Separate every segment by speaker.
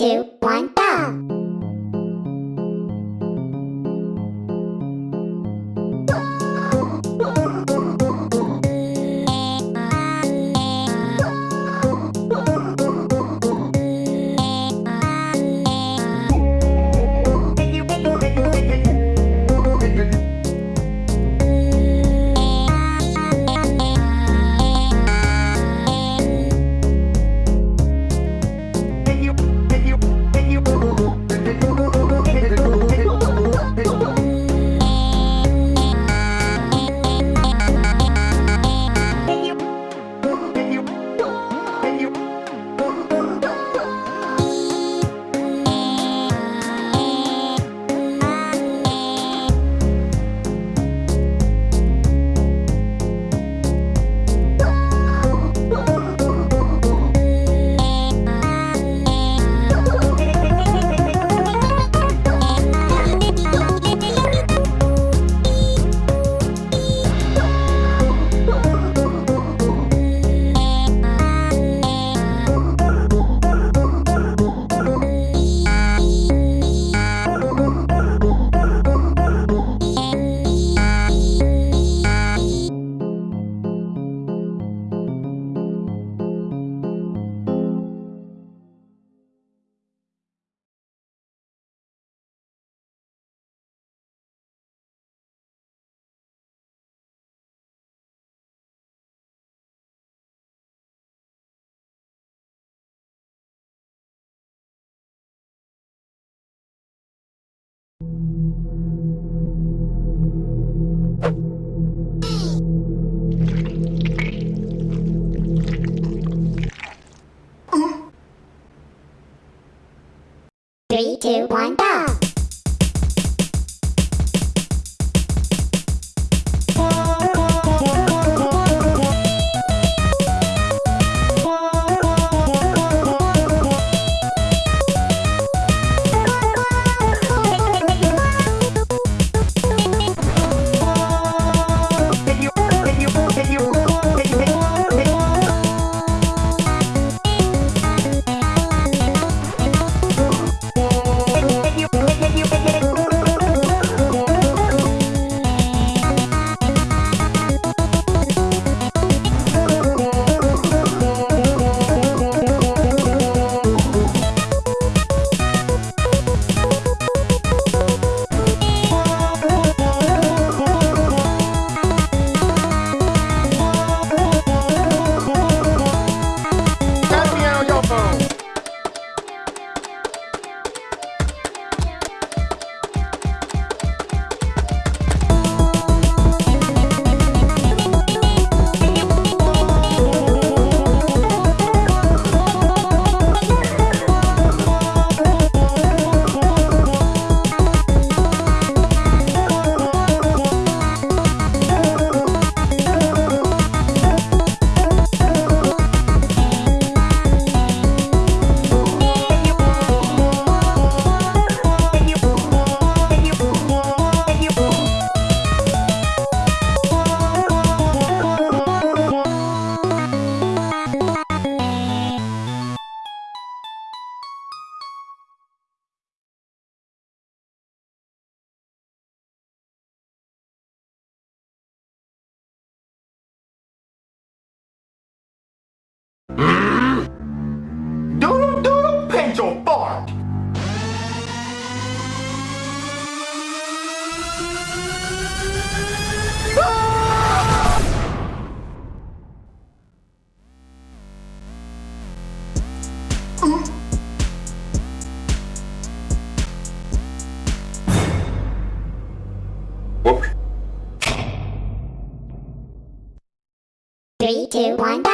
Speaker 1: two, one, go! two, one, go!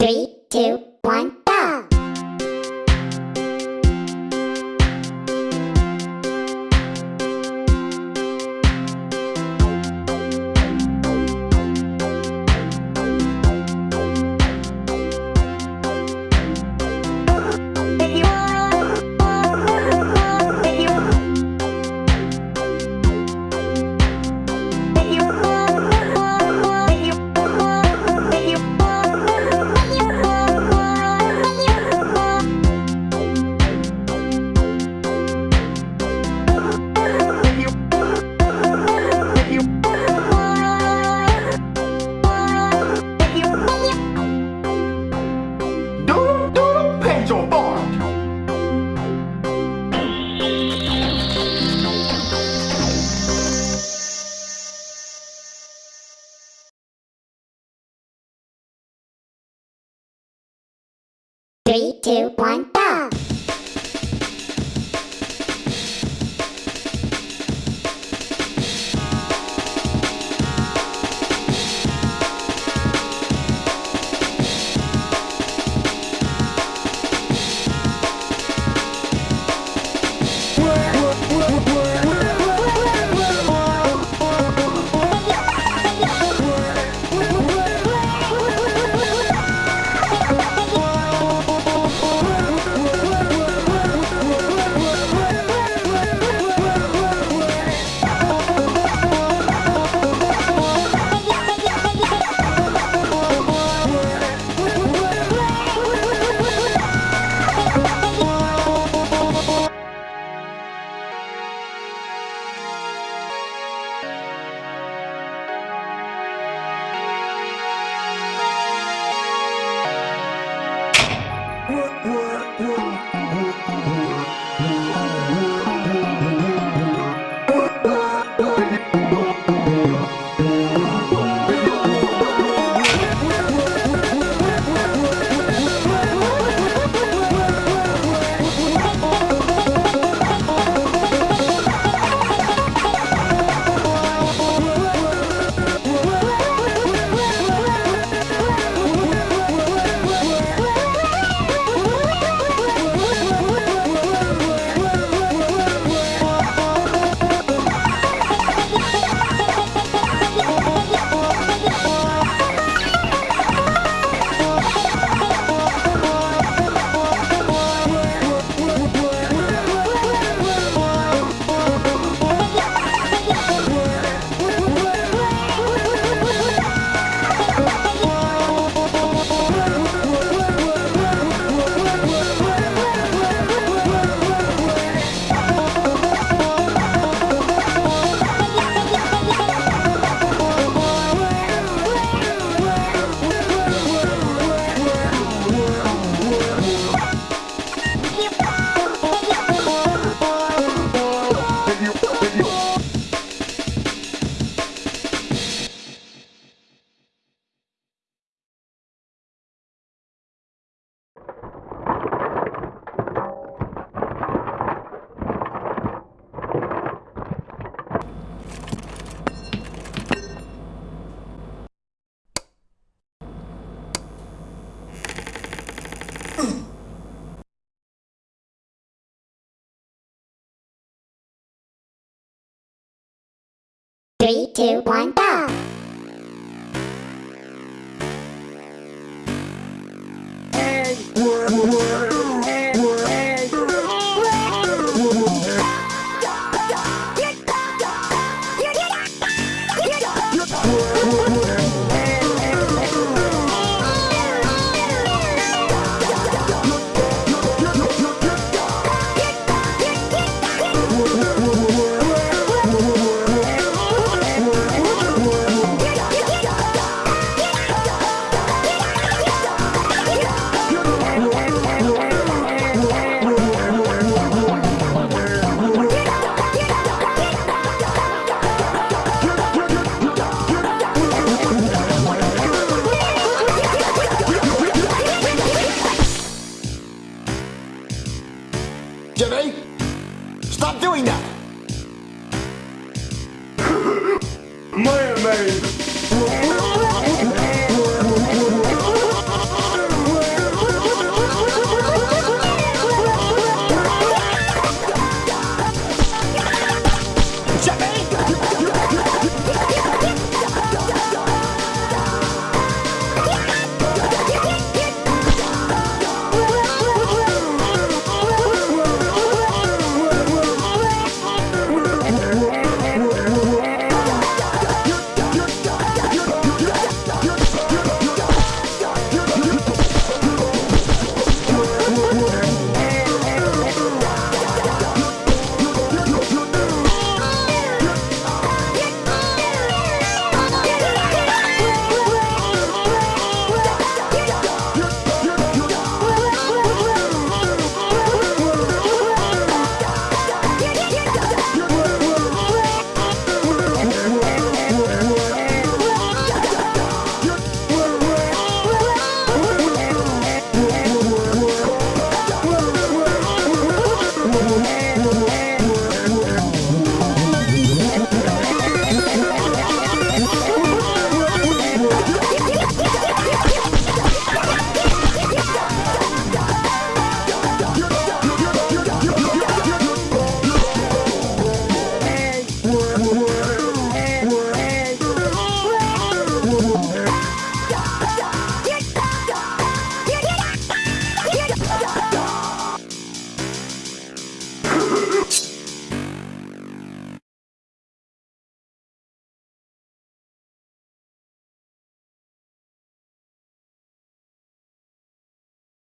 Speaker 1: Three, two, one, Three, two, one, go! Three, two, one, go!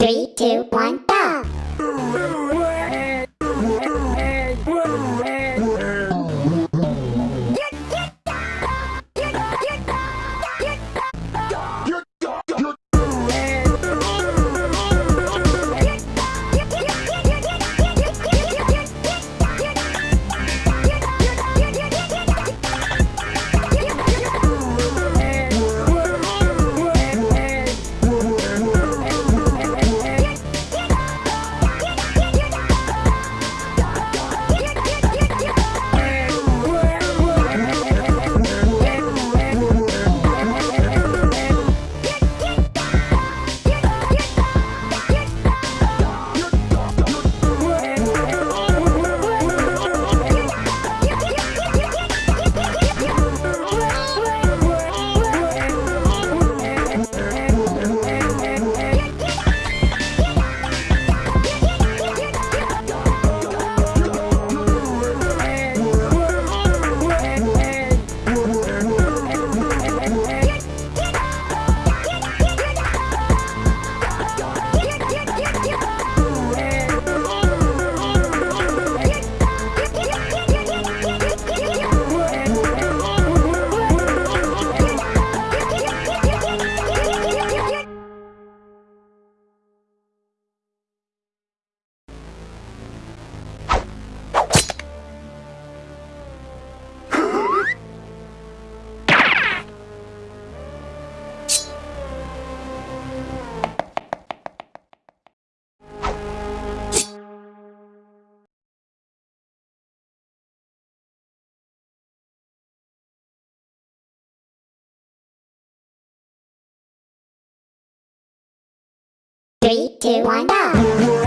Speaker 1: Three, two, one, go! Three, two, one, go!